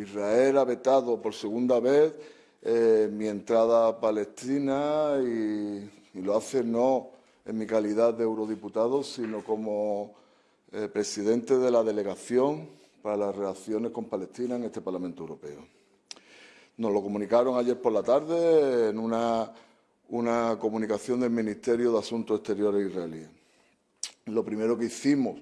Israel ha vetado por segunda vez eh, mi entrada a Palestina y, lo hace no en mi calidad de eurodiputado, sino como eh, presidente de la delegación para las relaciones con Palestina en este Parlamento Europeo. Nos lo comunicaron ayer por la tarde en una, una comunicación del Ministerio de Asuntos Exteriores israelí. Lo primero que hicimos,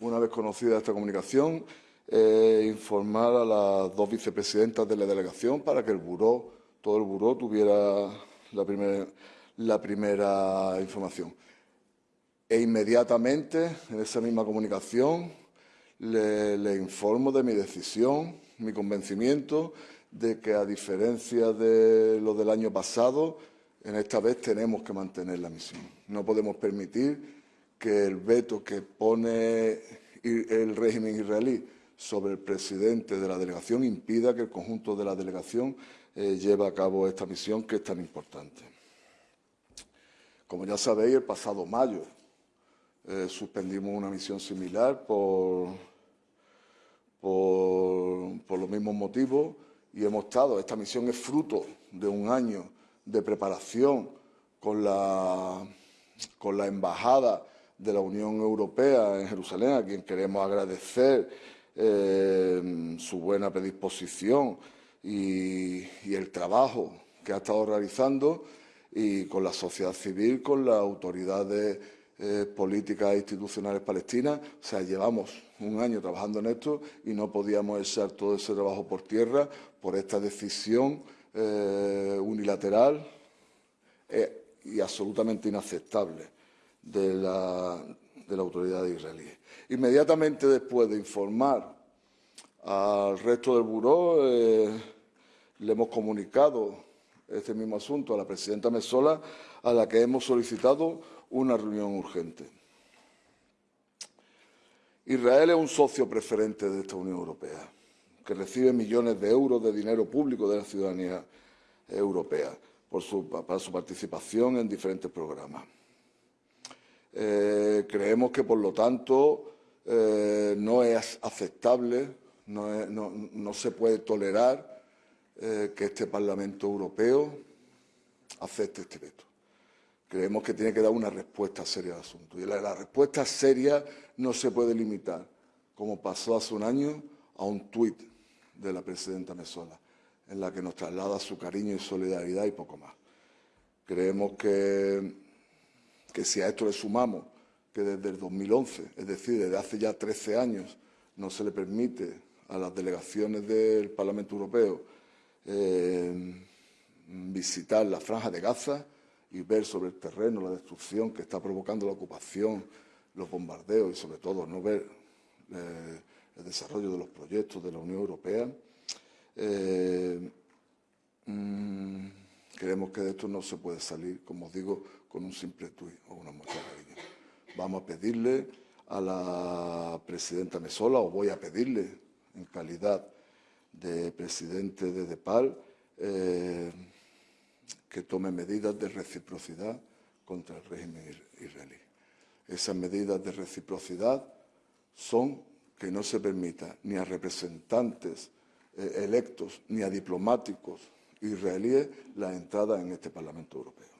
una vez conocida esta comunicación, es informar a las dos vicepresidentas de la delegación para que el buró, todo el buró tuviera la primera información. E inmediatamente, en esa misma comunicación, le, informo de mi decisión, mi convencimiento de que, a diferencia de lo del año pasado, en esta vez tenemos que mantener la misión. No podemos permitir que el veto que pone el régimen israelí sobre el presidente de la delegación impida que el conjunto de la delegación eh, lleve a cabo esta misión que es tan importante. Como ya sabéis, el pasado mayo eh, suspendimos una misión similar por, por, los mismos motivos y hemos estado, esta misión es fruto de un año de preparación con la, con la Embajada de la Unión Europea en Jerusalén, a quien queremos agradecer eh, su buena predisposición y, y, el trabajo que ha estado realizando y con la sociedad civil, con las autoridades eh, políticas e institucionales palestinas. O sea, llevamos un año trabajando en esto y no podíamos echar todo ese trabajo por tierra por esta decisión eh, unilateral eh, y absolutamente inaceptable de la, de la autoridad israelí. Inmediatamente después de informar al resto del buró, le hemos comunicado este mismo asunto a la presidenta Mesola, a la que hemos solicitado una reunión urgente. Israel es un socio preferente de esta Unión Europea, que recibe millones de euros de dinero público de la ciudadanía europea por para su participación en diferentes programas. Eh, creemos que, por lo tanto, eh, no es aceptable, no, se puede tolerar eh, que este Parlamento Europeo acepte este veto creemos que tiene que dar una respuesta seria al asunto. Y la, respuesta seria no se puede limitar, como pasó hace un año, a un tuit de la presidenta Mesola, en la que nos traslada su cariño y solidaridad y poco más. Creemos que, que si a esto le sumamos que desde el 2011, es decir, desde hace ya 13 años, no se le permite a las delegaciones del Parlamento Europeo eh, visitar la franja de Gaza, y ver sobre el terreno la destrucción que está provocando la ocupación, los bombardeos y sobre todo no ver eh, el desarrollo de los proyectos de la Unión Europea, eh, creemos que de esto no se puede salir, como os digo, con un simple tuit o una muestra de cariño. Vamos a pedirle a la presidenta Mesola, o voy a pedirle en calidad de presidente de DEPAL, eh, que tome medidas de reciprocidad contra el régimen israelí. Esas medidas de reciprocidad son que no se permita ni a representantes eh, electos ni a diplomáticos israelíes la entrada en este Parlamento Europeo.